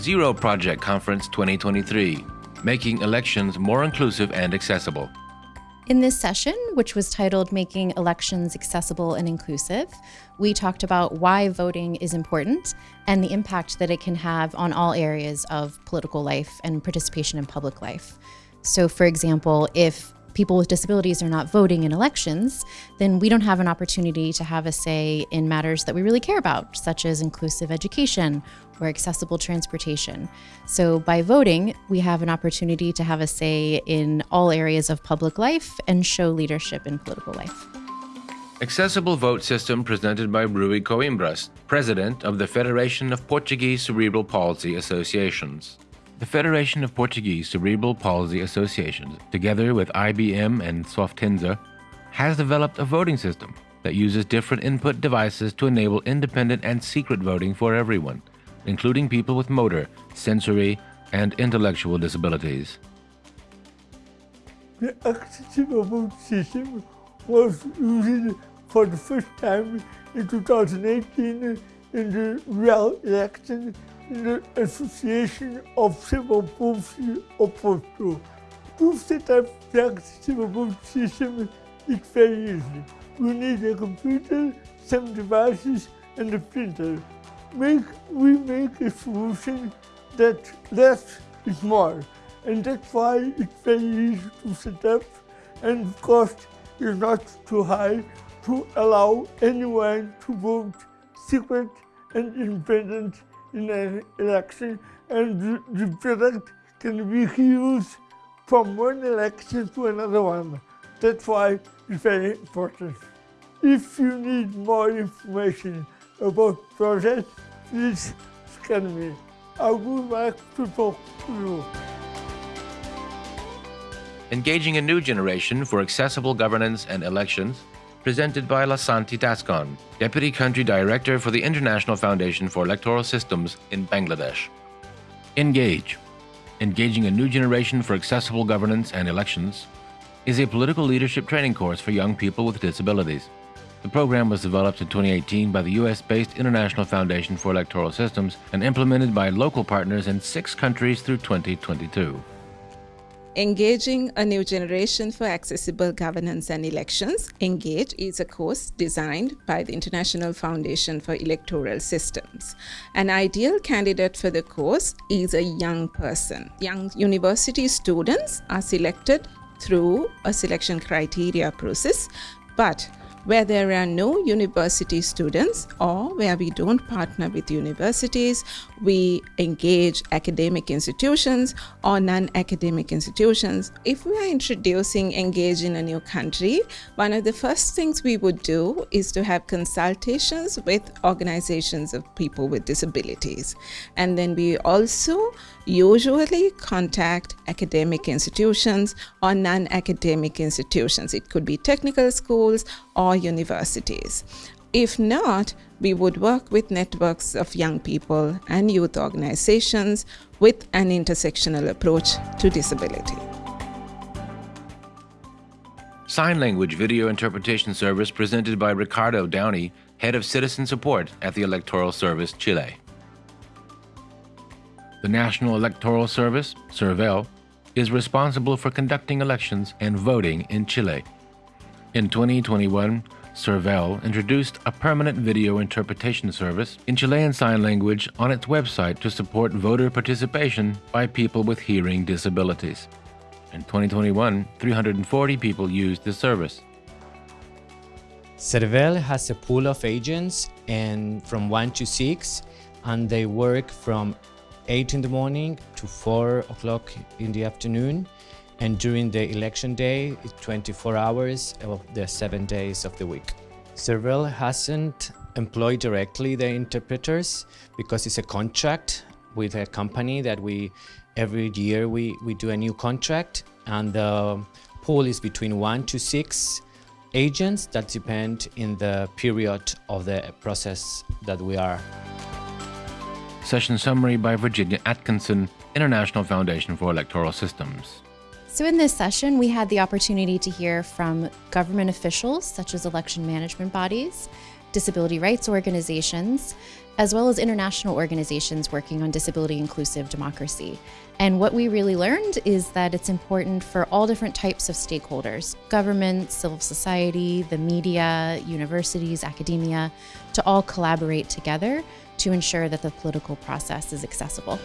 Zero Project Conference 2023, Making Elections More Inclusive and Accessible. In this session, which was titled Making Elections Accessible and Inclusive, we talked about why voting is important and the impact that it can have on all areas of political life and participation in public life. So, for example, if people with disabilities are not voting in elections, then we don't have an opportunity to have a say in matters that we really care about, such as inclusive education or accessible transportation. So by voting, we have an opportunity to have a say in all areas of public life and show leadership in political life. Accessible Vote System presented by Rui Coimbras, President of the Federation of Portuguese Cerebral Palsy Associations. The Federation of Portuguese Cerebral Palsy Associations, together with IBM and Softinsa, has developed a voting system that uses different input devices to enable independent and secret voting for everyone, including people with motor, sensory, and intellectual disabilities. The accessible vote system was used for the first time in 2018 in the real election the Association of Civil Palsy Portugal. To set up the civil system is very easy. We need a computer, some devices, and a printer. Make, we make a solution that less is more, and that's why it's very easy to set up, and the cost is not too high to allow anyone to vote secret and independent in an election and the, the product can be used from one election to another one. That's why it's very important. If you need more information about project, please scan me. I would like to talk to you. Engaging a new generation for accessible governance and elections presented by Lasanti Tascon, Deputy Country Director for the International Foundation for Electoral Systems in Bangladesh. Engage Engaging a New Generation for Accessible Governance and Elections is a political leadership training course for young people with disabilities. The program was developed in 2018 by the US based International Foundation for Electoral Systems and implemented by local partners in six countries through 2022. Engaging a New Generation for Accessible Governance and Elections, ENGAGE, is a course designed by the International Foundation for Electoral Systems. An ideal candidate for the course is a young person. Young university students are selected through a selection criteria process, but where there are no university students or where we don't partner with universities, we engage academic institutions or non-academic institutions. If we are introducing engage in a new country, one of the first things we would do is to have consultations with organizations of people with disabilities. And then we also usually contact academic institutions or non-academic institutions. It could be technical schools or universities. If not, we would work with networks of young people and youth organizations with an intersectional approach to disability. Sign Language Video Interpretation Service presented by Ricardo Downey, Head of Citizen Support at the Electoral Service Chile. The National Electoral Service, SERVEL, is responsible for conducting elections and voting in Chile. In 2021, SERVEL introduced a permanent video interpretation service in Chilean Sign Language on its website to support voter participation by people with hearing disabilities. In 2021, 340 people used the service. SERVEL has a pool of agents and from 1 to 6 and they work from 8 in the morning to 4 o'clock in the afternoon and during the election day, 24 hours of the seven days of the week. SERVEL hasn't employed directly the interpreters because it's a contract with a company that we every year we, we do a new contract and the pool is between one to six agents that depend in the period of the process that we are. Session summary by Virginia Atkinson, International Foundation for Electoral Systems. So, in this session, we had the opportunity to hear from government officials, such as election management bodies, disability rights organizations, as well as international organizations working on disability inclusive democracy. And what we really learned is that it's important for all different types of stakeholders government, civil society, the media, universities, academia to all collaborate together to ensure that the political process is accessible.